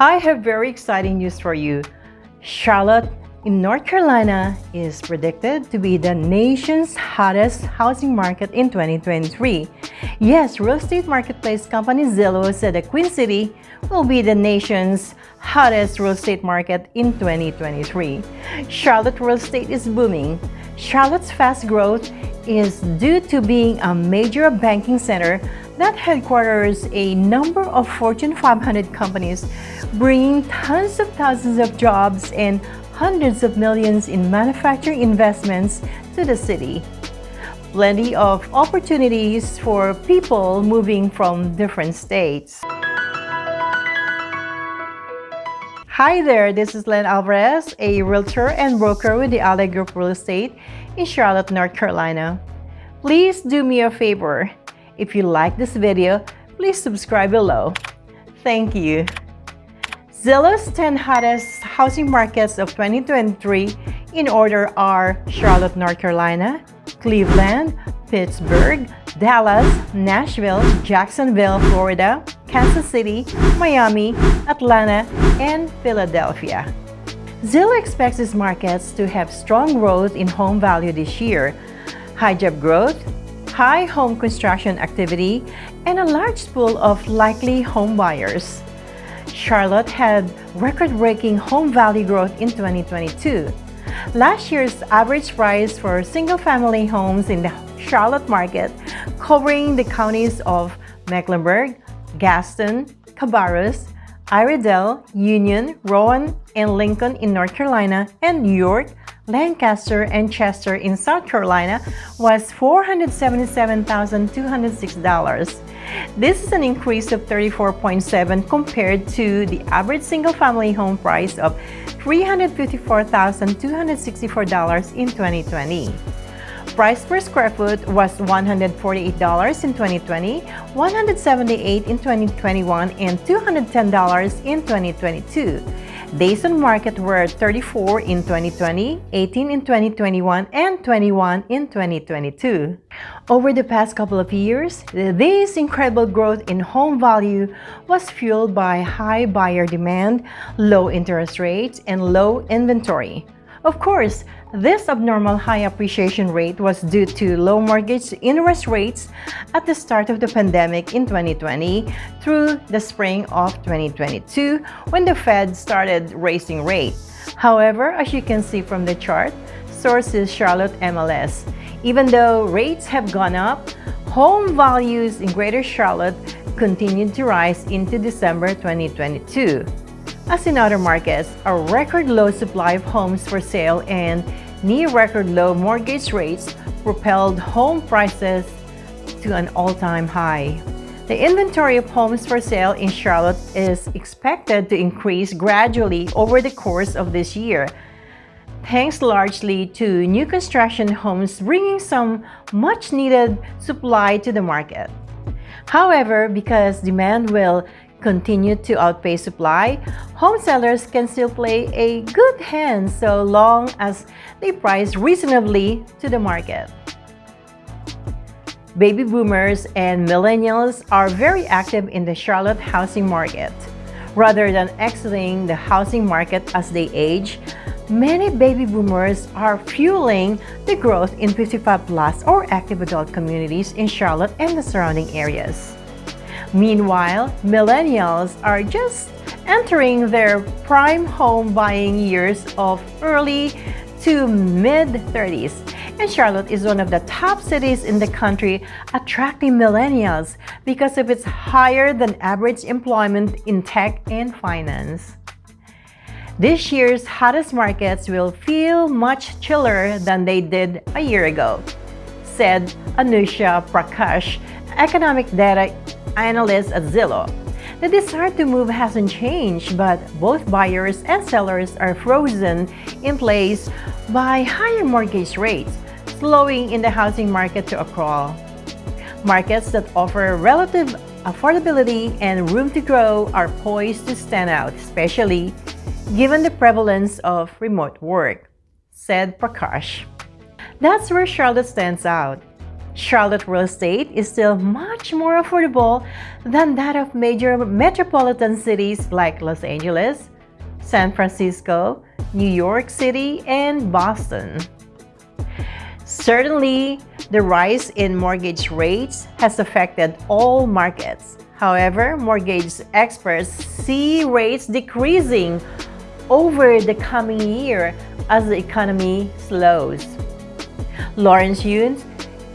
I have very exciting news for you. Charlotte in North Carolina is predicted to be the nation's hottest housing market in 2023. Yes, real estate marketplace company Zillow said that Queen City will be the nation's hottest real estate market in 2023. Charlotte real estate is booming. Charlotte's fast growth is due to being a major banking center that headquarters a number of Fortune 500 companies, bringing tons of thousands of jobs and hundreds of millions in manufacturing investments to the city. Plenty of opportunities for people moving from different states. Hi there, this is Lynn Alvarez, a realtor and broker with the Ally Group Real Estate in Charlotte, North Carolina. Please do me a favor. If you like this video, please subscribe below. Thank you. Zillow's 10 hottest housing markets of 2023 in order are Charlotte, North Carolina, Cleveland, Pittsburgh, Dallas, Nashville, Jacksonville, Florida, Kansas City, Miami, Atlanta, and Philadelphia. Zillow expects these markets to have strong growth in home value this year, high job growth, high home construction activity, and a large pool of likely home buyers. Charlotte had record-breaking home value growth in 2022. Last year's average price for single-family homes in the Charlotte market, covering the counties of Mecklenburg, Gaston, Cabarrus, Iredell, Union, Rowan, and Lincoln in North Carolina, and New York, Lancaster, and Chester in South Carolina was $477,206. This is an increase of 34.7 compared to the average single-family home price of $354,264 in 2020. Price per square foot was $148 in 2020, $178 in 2021, and $210 in 2022. Days on market were 34 in 2020, 18 in 2021, and 21 in 2022. Over the past couple of years, this incredible growth in home value was fueled by high buyer demand, low interest rates, and low inventory. Of course, this abnormal high appreciation rate was due to low mortgage interest rates at the start of the pandemic in 2020 through the spring of 2022 when the Fed started raising rates. However, as you can see from the chart, source is Charlotte MLS. Even though rates have gone up, home values in Greater Charlotte continued to rise into December 2022. As in other markets, a record low supply of homes for sale and near record low mortgage rates propelled home prices to an all-time high. The inventory of homes for sale in Charlotte is expected to increase gradually over the course of this year, thanks largely to new construction homes bringing some much-needed supply to the market. However, because demand will continue to outpace supply, home sellers can still play a good hand so long as they price reasonably to the market. Baby boomers and millennials are very active in the Charlotte housing market. Rather than exiting the housing market as they age, many baby boomers are fueling the growth in 55 plus or active adult communities in Charlotte and the surrounding areas. Meanwhile, millennials are just entering their prime home buying years of early to mid-30s. And Charlotte is one of the top cities in the country attracting millennials because of its higher than average employment in tech and finance. This year's hottest markets will feel much chiller than they did a year ago, said Anushna Prakash, economic data analysts at Zillow. The desire to move hasn't changed, but both buyers and sellers are frozen in place by higher mortgage rates, slowing in the housing market to a crawl. Markets that offer relative affordability and room to grow are poised to stand out, especially given the prevalence of remote work, said Prakash. That's where Charlotte stands out. Charlotte real estate is still much more affordable than that of major metropolitan cities like Los Angeles, San Francisco, New York City, and Boston. Certainly, the rise in mortgage rates has affected all markets. However, mortgage experts see rates decreasing over the coming year as the economy slows. Lawrence Yun,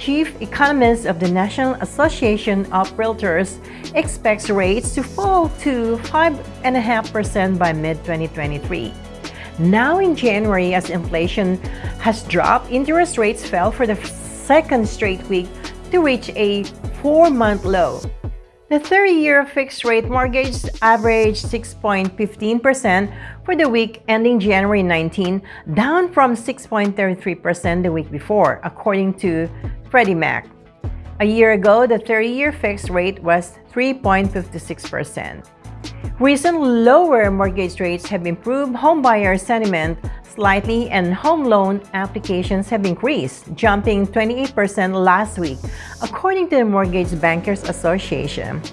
chief economist of the National Association of Realtors, expects rates to fall to 5.5% by mid-2023. Now in January, as inflation has dropped, interest rates fell for the second straight week to reach a four-month low. The 30-year fixed-rate mortgage averaged 6.15% for the week ending January 19, down from 6.33% the week before, according to Freddie Mac. A year ago, the 30-year fixed rate was 3.56%. Recent lower mortgage rates have improved homebuyer sentiment slightly and home loan applications have increased, jumping 28% last week, according to the Mortgage Bankers Association.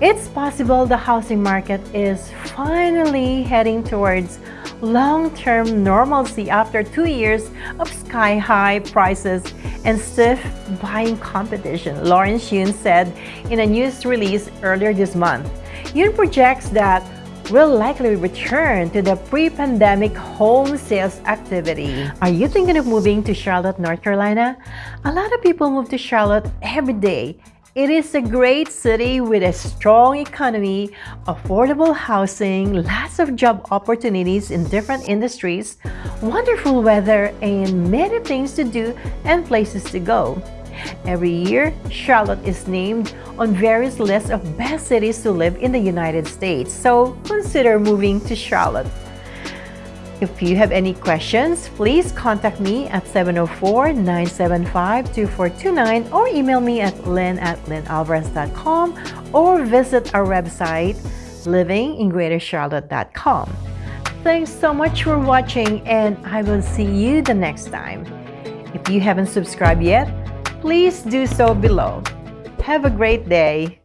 It's possible the housing market is finally heading towards long-term normalcy after two years of sky-high prices and stiff buying competition, Lawrence Yun said in a news release earlier this month. Yun projects that will likely return to the pre-pandemic home sales activity. Are you thinking of moving to Charlotte, North Carolina? A lot of people move to Charlotte every day. It is a great city with a strong economy, affordable housing, lots of job opportunities in different industries, wonderful weather, and many things to do and places to go. Every year, Charlotte is named on various lists of best cities to live in the United States, so consider moving to Charlotte. If you have any questions, please contact me at 704-975-2429 or email me at lynn at lynnalvarez.com or visit our website livingingreatercharlotte.com. Thanks so much for watching and I will see you the next time. If you haven't subscribed yet, please do so below. Have a great day.